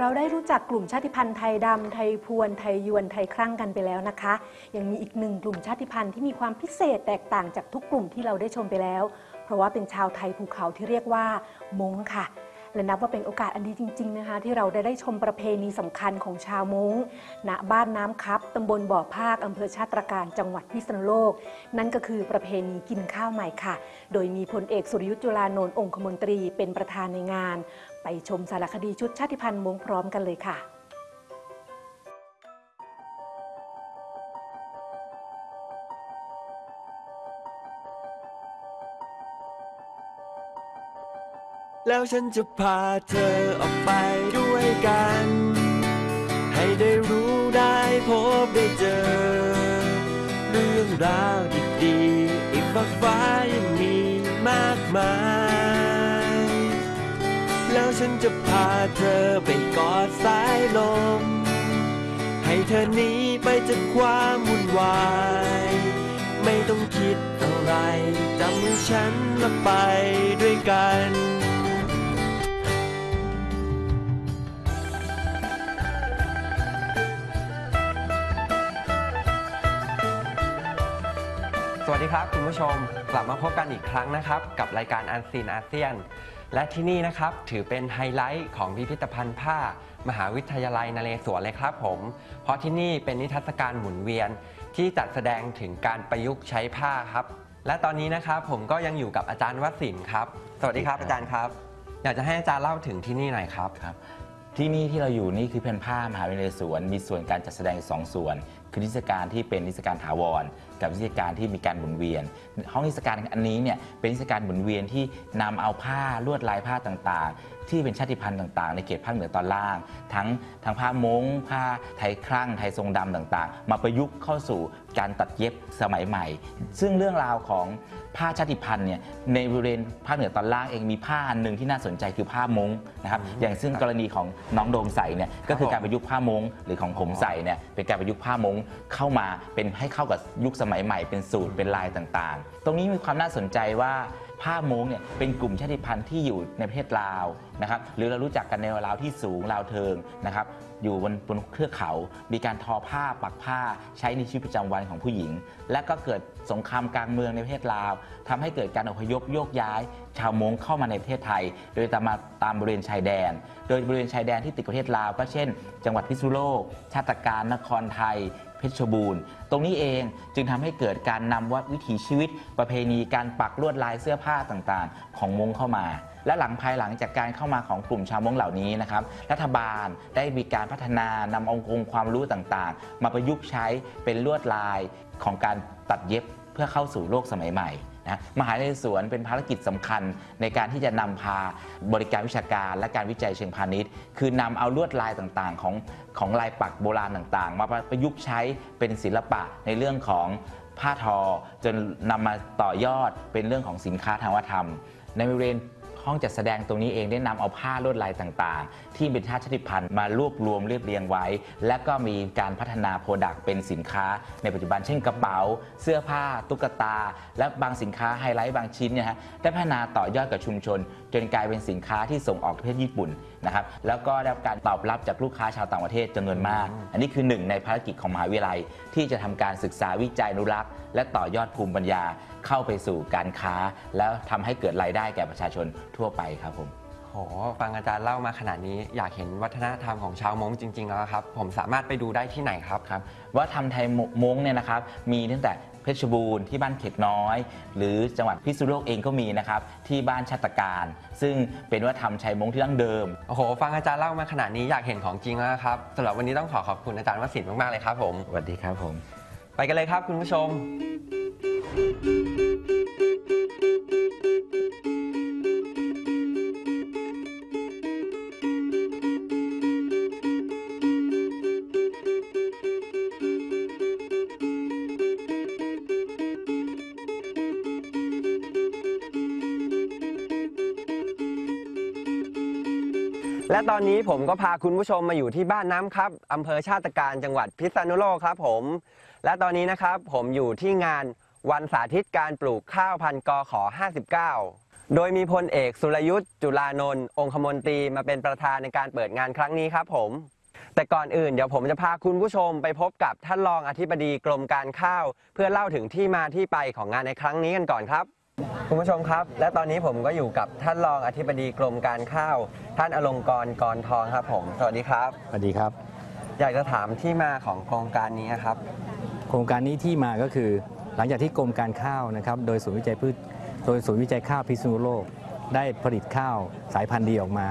เราได้รู้จักกลุ่มชาติพันธุ์ไทยดำ ไทยพวน ไทยยวน ไทยครั่งกันไปแล้วนะคะ ยังมีอีกหนึ่งกลุ่มชาติพันธุ์ที่มีความพิเศษแตกต่างจากทุกกลุ่มที่เราได้ชมไปแล้ว เพราะว่าเป็นชาวไทยภูเขาที่เรียกว่ามงค่ะ และนับว่าเป็นโอกาสอันดีจริง ๆ นะคะ ที่เราได้ได้ชมประเพณีสำคัญของชาวมงณบ้านน้ำครับตำบลบ่อภาคอำเภอชาติตรการจังหวัดพิษณุโลก นั่นก็คือประเพณีกินข้าวใหม่ค่ะ โดยมีพลเอกสุรยุจุลานนท์องคมนตรีเป็นประธานในงาน ไปชมสารคดีชุดชาติพันธุ์มงพร้อมกันเลยค่ะ แล้วฉันจะพาเธอออกไปด้วยกัน ให้ได้รู้ได้พบได้เจอ เรื่องราวดีๆอีกมากฟ้ายังมีมากมาย แล้วฉันจะพาเธอไปกอดสายลม ให้เธอหนีไปจากความวุ่นวาย ไม่ต้องคิดอะไรจำฉันและไปด้วยกัน สวัสดีครับคุณผู้ชมกลับมาพบกันอีกครั้งนะครับ กับรายการอันซีนอาเซียน และที่นี่นะครับถือเป็นไฮไลท์ของพิพิธภัณฑ์ผ้า มหาวิทยาลัยนเรศวรเลยครับผม เพราะที่นี่เป็นนิทรรศการหมุนเวียน ที่จัดแสดงถึงการประยุกต์ใช้ผ้าครับ และตอนนี้นะครับผมก็ยังอยู่กับอาจารย์วสินทร์ครับ สวัสดีครับอาจารย์ครับ อยากจะให้อาจารย์เล่าถึงที่นี่หน่อยครับครับที่นี่ที่เราอยู่นี่คือเพนผ้ามหาวิทยาลัยสวน มีส่วนการจัดแสดงอีกสองส่วน คือนิทรรศการที่เป็นนิทรรศการถาวรกับนิทรรศการที่มีการหมุนเวียน ห้องนิทรรศการอันนี้เนี่ยเป็นนิทรรศการหมุนเวียนที่นำเอาผ้าลวดลายผ้าต่างๆ ที่เป็นชาติพันธุ์ต่างๆ ในเขตภาคเหนือตอนล่าง ทั้งทั้งผ้ามงผ้าไทยครั่งไทยทรงดำต่างๆ มาประยุกต์เข้าสู่การตัดเย็บสมัยใหม่ ซึ่งเรื่องราวของผ้าชาติพันธุ์เนี่ยในบริเวณภาคเหนือตอนล่างเองมีผ้าอันหนึ่งที่น่าสนใจคือผ้ามงนะครับอย่างซึ่งกรณีของน้องโดมใส่เนี่ยก็คือการประยุกต์ผ้ามงหรือของผมใส่เนี่ยเป็นการประยุกต์ผ้ามงเข้ามาเป็นให้เข้ากับยุคสมัยใหม่เป็นสูตรเป็นลายต่างๆ ตรงนี้มีความน่าสนใจว่าผ้ามงเนี่ยเป็นกลุ่มชาติพันธุ์ที่อยู่ในประเทศลาวนะครับหรือเรารู้จักกันในลาวที่สูงลาวเทิงนะครับอยู่บนบนเครือเขา มีการทอผ้าปักผ้าใช้ในชีวิตประจำวันของผู้หญิง และก็เกิดสงครามกลางเมืองในประเทศลาวทำให้เกิดการอพยพโยกย้าย ชาวมงเข้ามาในประเทศไทย โดยตามมาตามบริเวณชายแดน โดยบริเวณชายแดนที่ติดกับประเทศลาว ก็เช่น จังหวัดพิษณุโลก ชาติการนครไทย เพชรบูรณ์ ตรงนี้เองจึงทำให้เกิดการนำวัดวิถีชีวิต ประเพณีการปักลวดลายเสื้อผ้าต่างๆ ของมงเข้ามา และหลังภายหลังจากการเข้ามาของกลุ่มชาวมงเหล่านี้นะครับรัฐบาลได้มีการพัฒนานำองค์งค์ความรู้ต่างๆ มาประยุกต์ใช้เป็นลวดลายของการตัดเย็บเพื่อเข้าสู่โลกสมัยใหม่ นะมหาวิทยาลัยสวนเป็นภารกิจสำคัญในการที่จะนำพาบริการวิชาการ และการวิจัยเชิงพาณิชย์ คือนำเอาลวดลายต่างๆ ของของลายปักโบราณต่างๆ มาประยุกต์ใช้เป็นศิลปะในเรื่องของผ้าทอ จนนำมาต่อยอดเป็นเรื่องของสินค้าทางวัฒนธรรม ในบริเวณ ห้องจัดแสดงตรงนี้เองได้นำเอาผ้าลวดลายต่างๆ ที่เป็นชาติชาติพันธุ์มารวบรวมเรียบเรียงไว้ และก็มีการพัฒนา product เป็นสินค้า ในปัจจุบันเช่นกระเป๋า เสื้อผ้า ตุ๊กตา และบางสินค้าไฮไลท์บางชิ้นเนี่ยฮะได้พัฒนาต่อยอดกับชุมชน จนกลายเป็นสินค้าที่ส่งออกประเทศญี่ปุ่นนะครับแล้วก็ได้รับการตอบรับจากลูกค้าชาวต่างประเทศจำนวนมาก อันนี้คือหนึ่งในภารกิจของมหาวิทยาลัยที่จะทำการศึกษาวิจัยอนุรักษ์และต่อยอดภูมิปัญญาเข้าไปสู่การค้า แล้วทำให้เกิดรายได้แก่ประชาชนทั่วไปครับผมโหฟังอาจารย์เล่ามาขนาดนี้อยากเห็นวัฒนธรรมของชาวมงจริงๆแล้วครับ ผมสามารถไปดูได้ที่ไหนครับครับว่าทำไทยมงเนี่ยนะครับ มีตั้งแต่เพชรบูรณ์ที่บ้านเข็กน้อย หรือจังหวัดพิษณุโลกเองก็มีนะครับ ที่บ้านชาตการ ซึ่งเป็นวัฒนธรรมไทยมงที่ดั้งเดิมโอ้โหฟังอาจารย์เล่ามาขนาดนี้อยากเห็นของจริงแล้วครับสำหรับวันนี้ต้องขอขอบคุณอาจารย์วสินทร์มากๆเลยครับผมสวัสดีครับผม ไปกันเลยครับคุณผู้ชม และตอนนี้ผมก็พาคุณผู้ชมมาอยู่ที่บ้านน้ำครับอำเภอชาติการจังหวัดพิษณุโลกครับผม และตอนนี้นะครับผมอยู่ที่งานวันสาธิตการปลูกข้าวพันธุ์กอขอ 59 โดยมีพลเอกสุรยุทธ์จุลานนท์องคมนตรีมาเป็นประธานในการเปิดงานครั้งนี้ครับผม แต่ก่อนอื่นเดี๋ยวผมจะพาคุณผู้ชมไปพบกับท่านรองอธิบดีกรมการข้าว เพื่อเล่าถึงที่มาที่ไปของงานในครั้งนี้กันก่อนครับ คุณผู้ชมครับ และตอนนี้ผมก็อยู่กับท่านรองอธิบดีกรมการข้าว ท่านอลงกรณ์กรทองครับผม สวัสดีครับ สวัสดีครับ อยากจะถามที่มาของโครงการนี้ครับ โครงการนี้ที่มาก็คือ หลังจากที่กรมการข้าวนะครับโดยศูนย์วิจัยพืชโดยศูนย์วิจัยข้าวพิษณุโลก ได้ผลิตข้าวสายพันธุ์ดีออกมา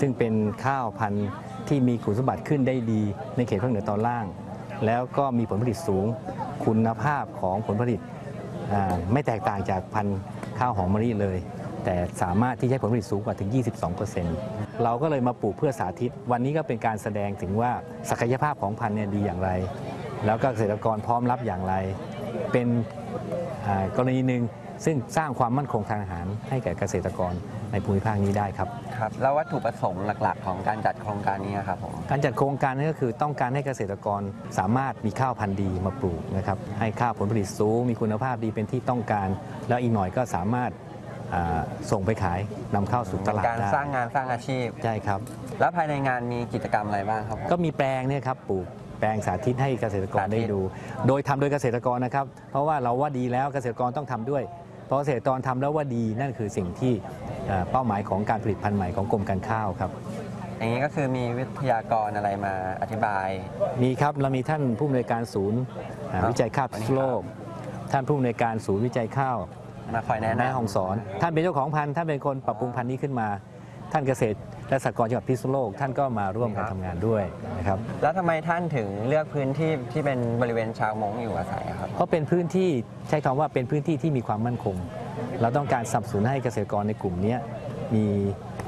ซึ่งเป็นข้าวพันธุ์ที่มีคุณสมบัติขึ้นได้ดีในเขตภาคเหนือตอนล่าง แล้วก็มีผลผลิตสูงคุณภาพของผลผลิตไม่แตกต่างจากพันธุ์ข้าวหอมมะลิเลย แต่สามารถที่จะให้ผลผลิตสูงกว่าถึง 22%เราก็เลยมาปลูกเพื่อสาธิต วันนี้ก็เป็นการแสดงถึงว่าศักยภาพของพันธุ์เนี่ยดีอย่างไร แล้วก็เกษตรกรพร้อมรับอย่างไร เป็นอ่ากรณีหนึ่งซึ่งสร้างความมั่นคงทางอาหารให้แก่เกษตรกรในภูมิภาคนี้ได้ครับครับแล้ววัตถุประสงค์หลักๆ ของการจัดโครงการนี้ครับผมการจัดโครงการนี้ก็คือต้องการให้เกษตรกรสามารถมีข้าวพันธุ์ดีมาปลูกนะครับให้ข้าวผลผลิตสูงมีคุณภาพดีเป็นที่ต้องการ แล้วอีกหน่อยก็สามารถอ่าส่งไปขายนำเข้าสู่ตลาดการได้สร้างงานสร้างอาชีพใช่ครับ แล้วภายในงานมีกิจกรรมอะไรบ้างครับผมก็มีแปลงเนี่ยครับปลูก แปลงสาธิตให้เกษตรกรสาธิตได้ดู โดยทำโดยเกษตรกรนะครับ เพราะว่าเราว่าดีแล้วเกษตรกรต้องทำด้วย เพราะเกษตรกรทำแล้วว่าดีนั่นคือสิ่งที่เอ่อเป้าหมายของการผลิตพันธุ์ใหม่ของกรมการข้าวครับอย่างนี้ก็คือมีวิทยากรอะไรมาอธิบาย มีครับเรามีท่านผู้อำนวยการศูนย์อ่าครับวิจัยข้าวพิษณุโลก ท่านผู้อำนวยการศูนย์วิจัยข้าวมาคอยแนะแม่นำห้องสอน ท่านเป็นเจ้าของพันธุ์ท่านเป็นคนปรับปรุงพันธุ์นี้ขึ้นมา ท่านเกษตร และสหกรณ์จังหวัดพิษณุโลกท่านก็มาร่วมกันทำงานด้วยนะครับ แล้วทำไมท่านถึงเลือกพื้นที่ที่เป็นบริเวณชาวมงอยู่อาศัยอะครับ เพราะเป็นพื้นที่ใช้คำว่าเป็นพื้นที่ที่มีความมั่นคง เราต้องการสนับสนุนให้เกษตรกรในกลุ่มเนี้ยมี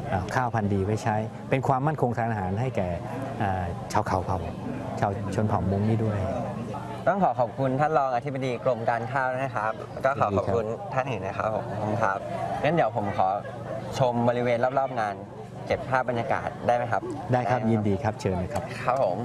เอ่อข้าวพันธุ์ดีไว้ใช้ เป็นความมั่นคงทางอาหารให้แก่เอ่อชาวเขาเผ่าชาวชนเผ่ามงนี้ด้วย ต้องขอขอบคุณท่านรองอธิบดีกรมการข้าวนะครับแล้วก็ขอขอบคุณท่านอื่นนะครับผมขอบคุณครับงั้นเดี๋ยวผมขอชมบริเวณรอบๆงาน เก็บภาพบรรยากาศได้ไหมครับได้ครับหมยินดีครับเชิญเลยครับครับผม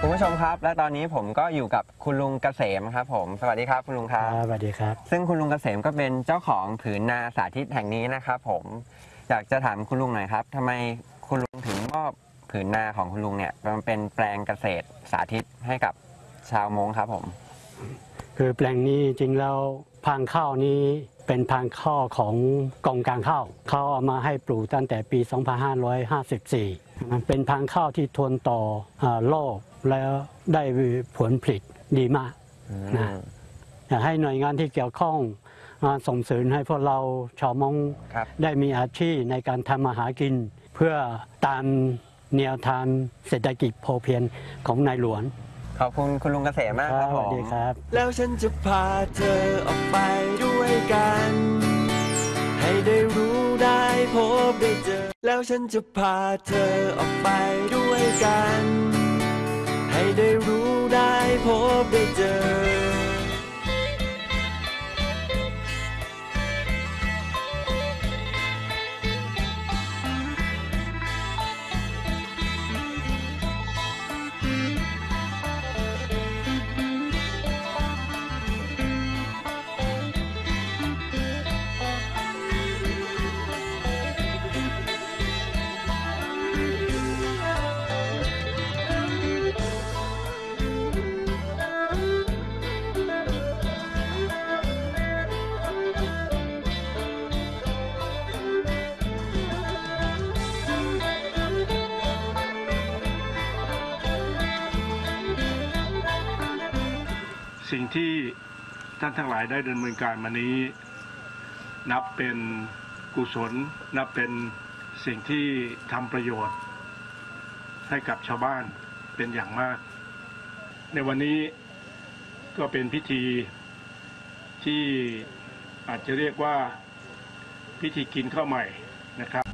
คุณผู้ชมครับ และตอนนี้ผมก็อยู่กับคุณลุงเกษมครับ ผมสวัสดีครับคุณลุงครับสวัสดีครับ ซึ่งคุณลุงเกษมก็เป็นเจ้าของผืนนาสาธิตแห่งนี้นะครับผมอยากจะถามคุณลุงหน่อยครับทำไมคุณลุงถึงมอบผืนนาของคุณลุงเนี่ยมันเป็นแปลงเกษตรสาธิตให้กับชาวมงครับผม คือแปลงนี้จริงแล้วพังข้าวนี้ เป็นพังข้าวของกองการข้าวเขาเอามาให้ปลูกตั้งแต่ปี 2554มันเป็นพังข้าวที่ทนต่ออาโรคแล้วได้ผลผลิตดีมากนะอยากให้หน่วยงานที่เกี่ยวข้องมาส่งเสริมให้พวกเราชาวมงครับได้มีอาชีพในการทำมาหากิน เพื่อตามแนวทางเศรษฐกิจพอเพียงของนายหลวง ขอบคุณคุณลุงเกษมมากคครัรับบสผวัสมดีครับ แล้วฉันจะพาเธอออกไปด้วยกัน ให้ได้รู้ได้พบได้เจอ แล้วฉันจะพาเธอออกไปด้วยกัน สิ่งที่ท่านทั้งหลายได้ดำเนินการมานี้ นับเป็นกุศล นับเป็นสิ่งที่ทำประโยชน์ ให้กับชาวบ้านเป็นอย่างมาก ในวันนี้ก็เป็นพิธีที่อาจจะเรียกว่าพิธีกินข้าวใหม่นะครับ